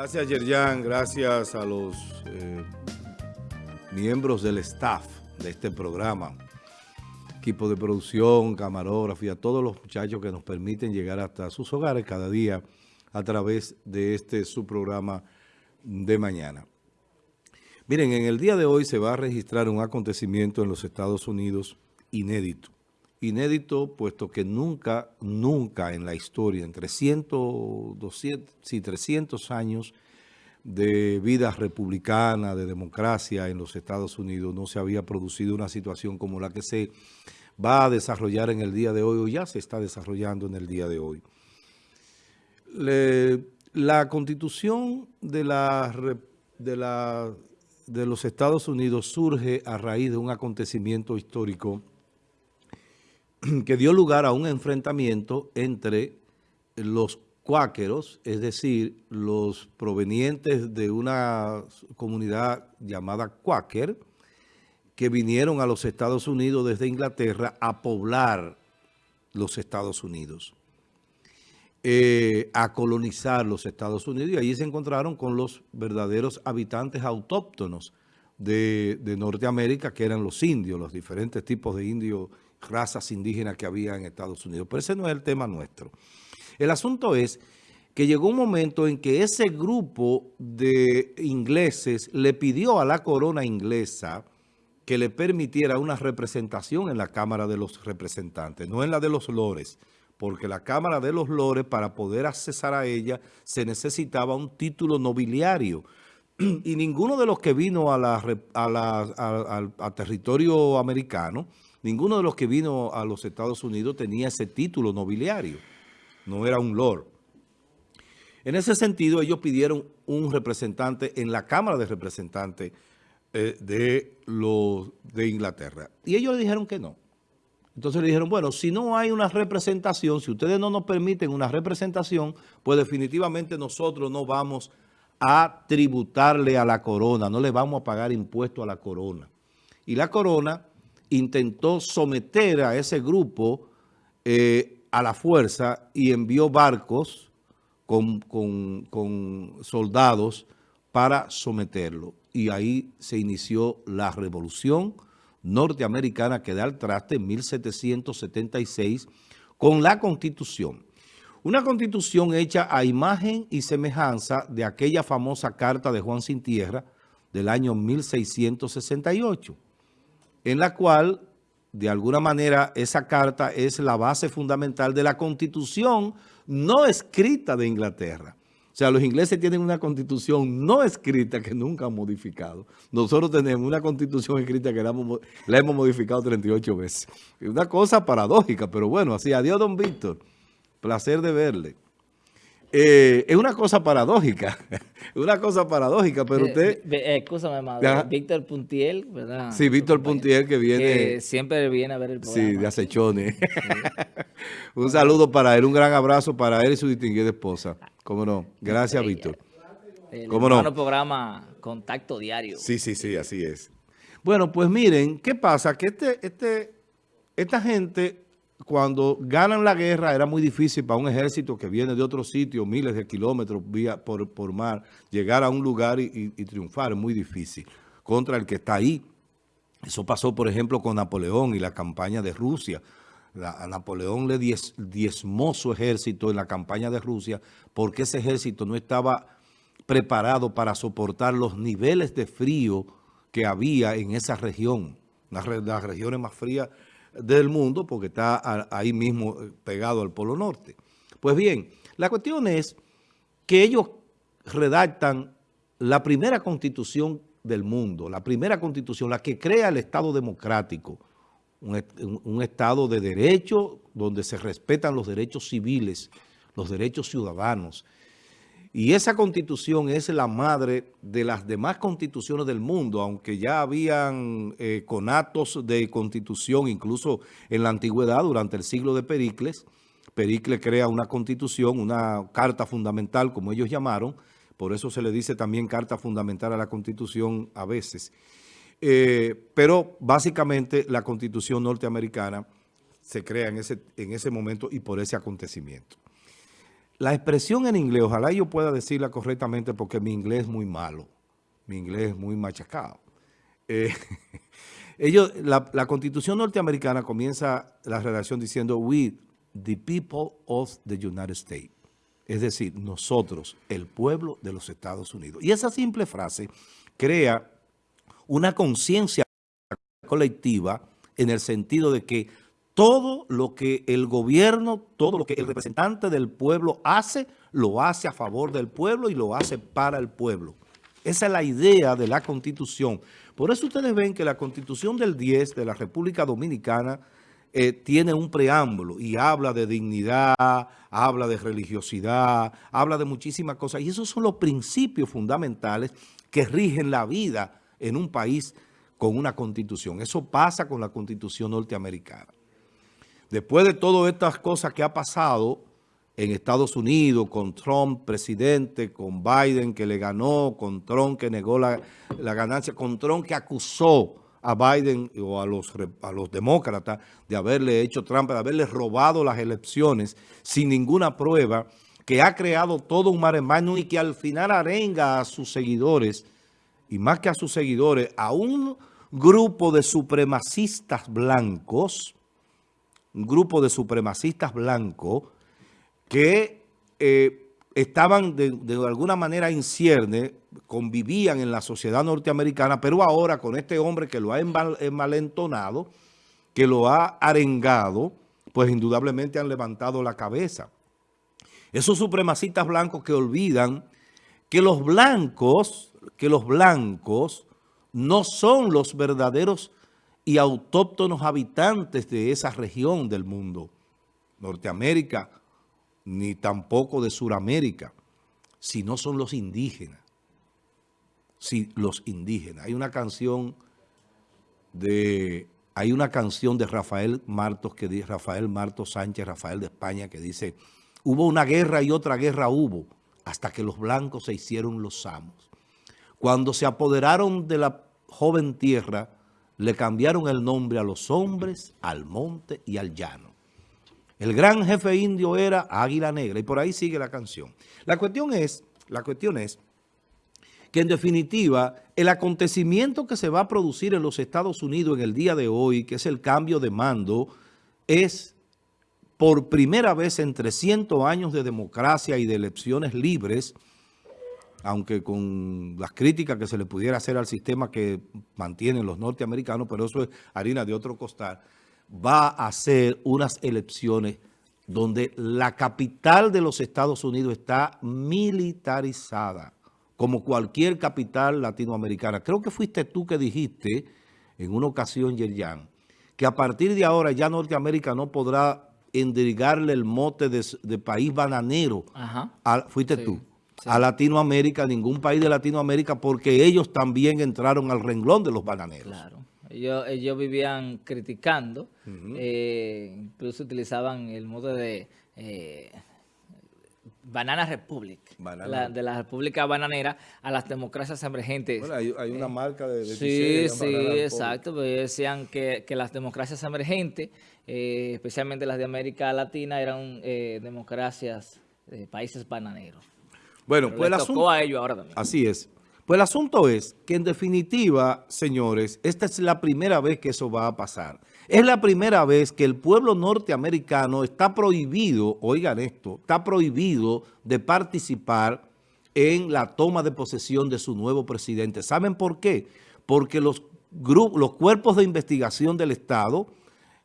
Gracias, Yerjan. Gracias a los eh, miembros del staff de este programa. Equipo de producción, camarógrafo y a todos los muchachos que nos permiten llegar hasta sus hogares cada día a través de este su programa de mañana. Miren, en el día de hoy se va a registrar un acontecimiento en los Estados Unidos inédito. Inédito, puesto que nunca, nunca en la historia, en 300, 200, sí, 300 años de vida republicana, de democracia en los Estados Unidos, no se había producido una situación como la que se va a desarrollar en el día de hoy, o ya se está desarrollando en el día de hoy. La constitución de los Estados Unidos surge a raíz de un acontecimiento histórico que dio lugar a un enfrentamiento entre los cuáqueros, es decir, los provenientes de una comunidad llamada cuáquer, que vinieron a los Estados Unidos desde Inglaterra a poblar los Estados Unidos, eh, a colonizar los Estados Unidos, y allí se encontraron con los verdaderos habitantes autóctonos de, de Norteamérica, que eran los indios, los diferentes tipos de indios razas indígenas que había en Estados Unidos. Pero ese no es el tema nuestro. El asunto es que llegó un momento en que ese grupo de ingleses le pidió a la corona inglesa que le permitiera una representación en la Cámara de los Representantes, no en la de los lores, porque la Cámara de los Lores, para poder accesar a ella, se necesitaba un título nobiliario. Y ninguno de los que vino a, la, a, territorio americano Ninguno de los que vino a los Estados Unidos tenía ese título nobiliario. No era un lord. En ese sentido, ellos pidieron un representante en la Cámara de Representantes eh, de, los, de Inglaterra. Y ellos le dijeron que no. Entonces le dijeron, bueno, si no hay una representación, si ustedes no nos permiten una representación, pues definitivamente nosotros no vamos a tributarle a la corona, no le vamos a pagar impuesto a la corona. Y la corona intentó someter a ese grupo eh, a la fuerza y envió barcos con, con, soldados para someterlo. Y ahí se inició la revolución norteamericana que da el traste en 1776 con la Constitución. Una Constitución hecha a imagen y semejanza de aquella famosa carta de Juan Sin Tierra del año 1668 en la cual, de alguna manera, esa carta es la base fundamental de la Constitución no escrita de Inglaterra. O sea, los ingleses tienen una constitución no escrita que nunca han modificado. Nosotros tenemos una constitución escrita que la hemos, modificado 38 veces. Una cosa paradójica, pero bueno, así. Adiós, don Víctor. Placer de verle. Eh, es una cosa paradójica, una cosa paradójica, pero usted... Eh, Víctor Puntiel, ¿verdad? Sí, Víctor Puntiel que viene... siempre viene a ver el programa. Sí, de acechones. un saludo para él, un gran abrazo para él y su distinguida esposa. ¿Cómo no? Gracias, Víctor. ¿Cómo no? programa Contacto Diario. Sí, sí, sí, así es. Bueno, pues miren, ¿qué pasa? Que este, este, esta gente cuando ganan la guerra era muy difícil para un ejército que viene de otro sitio, miles de kilómetros vía por, por mar, llegar a un lugar y, triunfar, es muy difícil contra el que está ahí. Eso pasó, por ejemplo, con Napoleón y la campaña de Rusia. a Napoleón le diezmó su ejército en la campaña de Rusia porque ese ejército no estaba preparado para soportar los niveles de frío que había en esa región, las regiones más frías del mundo porque está ahí mismo eh, pegado al Polo Norte. Pues bien, la cuestión es que ellos redactan la primera constitución del mundo, la primera constitución, la que crea el Estado democrático, un, un, Estado de derecho donde se respetan los derechos civiles, los derechos ciudadanos, y esa constitución es la madre de las demás constituciones del mundo, aunque ya habían eh, conatos de constitución, incluso en la antigüedad, durante el siglo de Pericles. Pericles crea una constitución, una carta fundamental, como ellos llamaron, por eso se le dice también carta fundamental a la constitución a veces. Eh, pero básicamente la constitución norteamericana se crea en ese, en ese momento y por ese acontecimiento. La expresión en inglés, ojalá yo pueda decirla correctamente porque mi inglés es muy malo, mi inglés es muy machacado. Eh, ellos, la, la, Constitución norteamericana comienza la redacción diciendo we, the people of the United States. Es decir, nosotros, el pueblo de los Estados Unidos. Y esa simple frase crea una conciencia colectiva en el sentido de que todo lo que el gobierno, todo lo que el representante del pueblo hace, lo hace a favor del pueblo y lo hace para el pueblo. Esa es la idea de la Constitución. Por eso ustedes ven que la Constitución del 10 de la República Dominicana eh, tiene un preámbulo y habla de dignidad, habla de religiosidad, habla de muchísimas cosas. Y esos son los principios fundamentales que rigen la vida en un país con una Constitución. Eso pasa con la Constitución norteamericana. Después de todas estas cosas que ha pasado en Estados Unidos, con Trump presidente, con Biden que le ganó, con Trump que negó la, ganancia, con Trump que acusó a Biden o a los, a los demócratas de haberle hecho trampa, de haberle robado las elecciones sin ninguna prueba, que ha creado todo un maremano y que al final arenga a sus seguidores, y más que a sus seguidores, a un grupo de supremacistas blancos, un grupo de supremacistas blancos que eh, estaban de, alguna manera en cierne, convivían en la sociedad norteamericana, pero ahora con este hombre que lo ha enmalentonado, que lo ha arengado, pues indudablemente han levantado la cabeza. Esos supremacistas blancos que olvidan que los blancos, que los blancos no son los verdaderos y autóctonos habitantes de esa región del mundo, Norteamérica, ni tampoco de Suramérica, sino son los indígenas. Sí, los indígenas. Hay una canción de hay una canción de Rafael Martos que dice Rafael Martos Sánchez, Rafael de España, que dice, hubo una guerra y otra guerra hubo, hasta que los blancos se hicieron los samos. Cuando se apoderaron de la joven tierra, le cambiaron el nombre a los hombres, al monte y al llano. El gran jefe indio era Águila Negra y por ahí sigue la canción. La cuestión es, la cuestión es que en definitiva el acontecimiento que se va a producir en los Estados Unidos en el día de hoy, que es el cambio de mando, es por primera vez en 300 años de democracia y de elecciones libres, aunque con las críticas que se le pudiera hacer al sistema que mantienen los norteamericanos, pero eso es harina de otro costal, va a ser unas elecciones donde la capital de los Estados Unidos está militarizada, como cualquier capital latinoamericana. Creo que fuiste tú que dijiste en una ocasión, Yerjan, que a partir de ahora ya Norteamérica no podrá endrigarle el mote de, país bananero. fuiste tú a Latinoamérica, ningún país de Latinoamérica, porque ellos también entraron al renglón de los bananeros. Claro. Ellos, vivían criticando, eh, incluso utilizaban el modo de eh, Banana Republic, de la República Bananera a las democracias emergentes. Bueno, hay, una eh, marca de, de Sí, sí, exacto. Pues decían que, que, las democracias emergentes, especialmente las de América Latina, eran democracias de países bananeros. Bueno, pues el asunto, a ellos ahora también. Así es. Pues el asunto es que en definitiva, señores, esta es la primera vez que eso va a pasar. Es la primera vez que el pueblo norteamericano está prohibido, oigan esto, está prohibido de participar en la toma de posesión de su nuevo presidente. ¿Saben por qué? Porque los, grupos, los cuerpos de investigación del Estado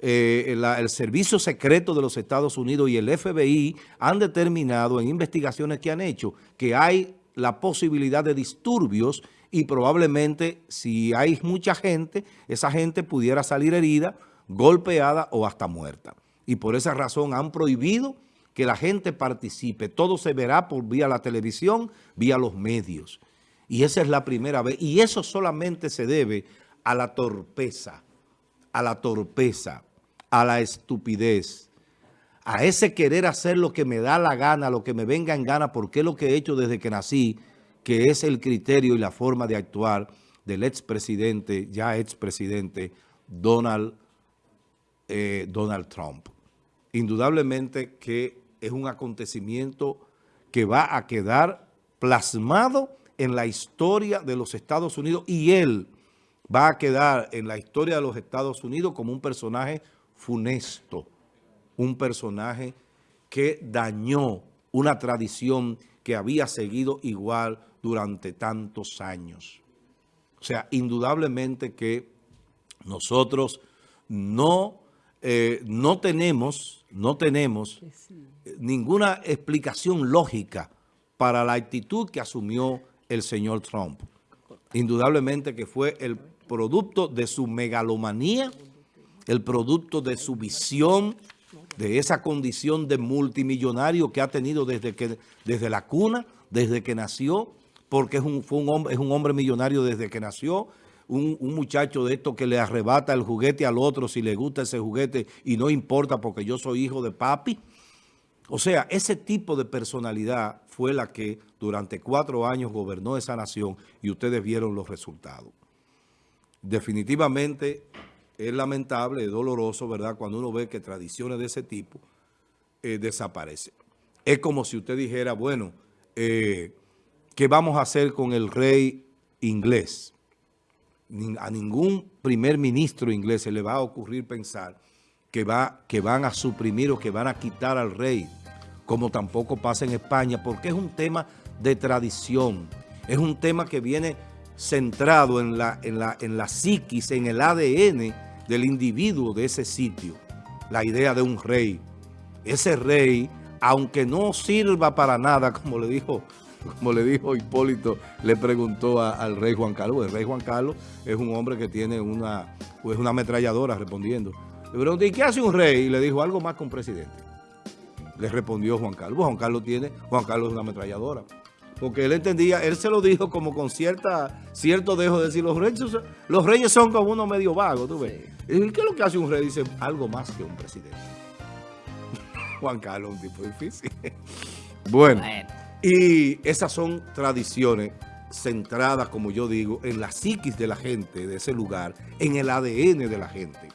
eh, el Servicio Secreto de los Estados Unidos y el FBI han determinado en investigaciones que han hecho que hay la posibilidad de disturbios y probablemente si hay mucha gente, esa gente pudiera salir herida, golpeada o hasta muerta. Y por esa razón han prohibido que la gente participe. Todo se verá por vía la televisión, vía los medios. Y esa es la primera vez. Y eso solamente se debe a la torpeza, a la torpeza a la estupidez, a ese querer hacer lo que me da la gana, lo que me venga en gana, porque es lo que he hecho desde que nací, que es el criterio y la forma de actuar del expresidente, ya expresidente Donald, eh, Donald Trump. Indudablemente que es un acontecimiento que va a quedar plasmado en la historia de los Estados Unidos y él va a quedar en la historia de los Estados Unidos como un personaje funesto, un personaje que dañó una tradición que había seguido igual durante tantos años. O sea, indudablemente que nosotros no, eh, no tenemos, no tenemos ninguna explicación lógica para la actitud que asumió el señor Trump. Indudablemente que fue el producto de su megalomanía, el producto de su visión, de esa condición de multimillonario que ha tenido desde, que, desde la cuna, desde que nació, porque es un, fue un hombre, es un hombre millonario desde que nació, un, un, muchacho de esto que le arrebata el juguete al otro si le gusta ese juguete y no importa porque yo soy hijo de papi. O sea, ese tipo de personalidad fue la que durante cuatro años gobernó esa nación y ustedes vieron los resultados. Definitivamente es lamentable, es doloroso, ¿verdad?, cuando uno ve que tradiciones de ese tipo eh, desaparecen. Es como si usted dijera, bueno, eh, ¿qué vamos a hacer con el rey inglés? A ningún primer ministro inglés se le va a ocurrir pensar que, va, que van a suprimir o que van a quitar al rey, como tampoco pasa en España, porque es un tema de tradición, es un tema que viene centrado en la, en la, en la psiquis, en el ADN del individuo de ese sitio. La idea de un rey. Ese rey, aunque no sirva para nada, como le dijo, como le dijo Hipólito, le preguntó al rey Juan Carlos. El rey Juan Carlos es un hombre que tiene una, pues una ametralladora respondiendo. Le pregunté, ¿y qué hace un rey? Y le dijo, algo más que un presidente. Le respondió Juan Carlos. Juan Carlos tiene, Juan Carlos es una ametralladora porque él entendía, él se lo dijo como con cierta cierto dejo de decir, los reyes, los reyes son como uno medio vago, ¿tú ves? ¿Y qué es lo que hace un rey? Dice, algo más que un presidente. Juan Carlos, un tipo difícil. bueno, y esas son tradiciones centradas, como yo digo, en la psiquis de la gente de ese lugar, en el ADN de la gente.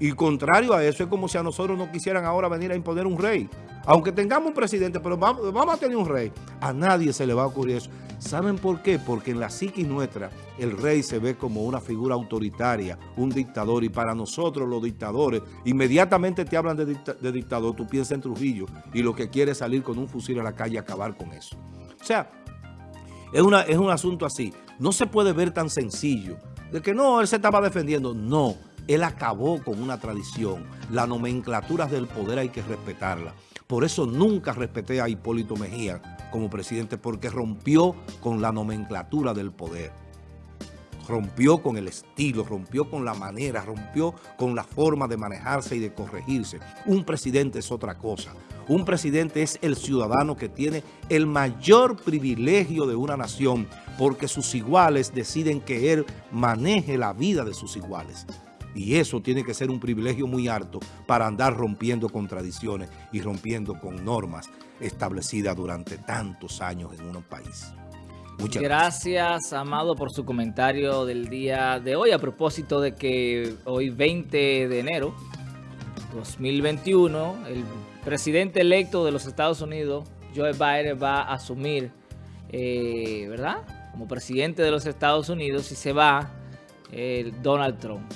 Y contrario a eso, es como si a nosotros no quisieran ahora venir a imponer un rey. Aunque tengamos un presidente, pero vamos, a tener un rey. A nadie se le va a ocurrir eso. ¿Saben por qué? Porque en la psiquis nuestra, el rey se ve como una figura autoritaria, un dictador. Y para nosotros, los dictadores, inmediatamente te hablan de, dictador, tú piensas en Trujillo y lo que quiere es salir con un fusil a la calle y acabar con eso. O sea, es, es un asunto así. No se puede ver tan sencillo. De que no, él se estaba defendiendo. No él acabó con una tradición. La nomenclatura del poder hay que respetarla. Por eso nunca respeté a Hipólito Mejía como presidente, porque rompió con la nomenclatura del poder. Rompió con el estilo, rompió con la manera, rompió con la forma de manejarse y de corregirse. Un presidente es otra cosa. Un presidente es el ciudadano que tiene el mayor privilegio de una nación porque sus iguales deciden que él maneje la vida de sus iguales. Y eso tiene que ser un privilegio muy alto para andar rompiendo con tradiciones y rompiendo con normas establecidas durante tantos años en un país. Muchas gracias, Amado, por su comentario del día de hoy a propósito de que hoy 20 de enero 2021 el presidente electo de los Estados Unidos, Joe Biden, va a asumir, eh, ¿verdad? Como presidente de los Estados Unidos y se va el Donald Trump.